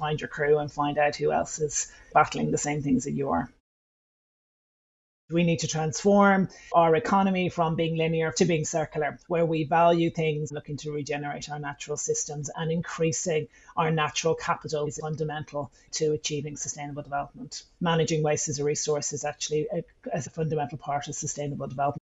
find your crew and find out who else is battling the same things that you are. We need to transform our economy from being linear to being circular, where we value things, looking to regenerate our natural systems and increasing our natural capital is fundamental to achieving sustainable development. Managing waste as a resource is actually a, as a fundamental part of sustainable development.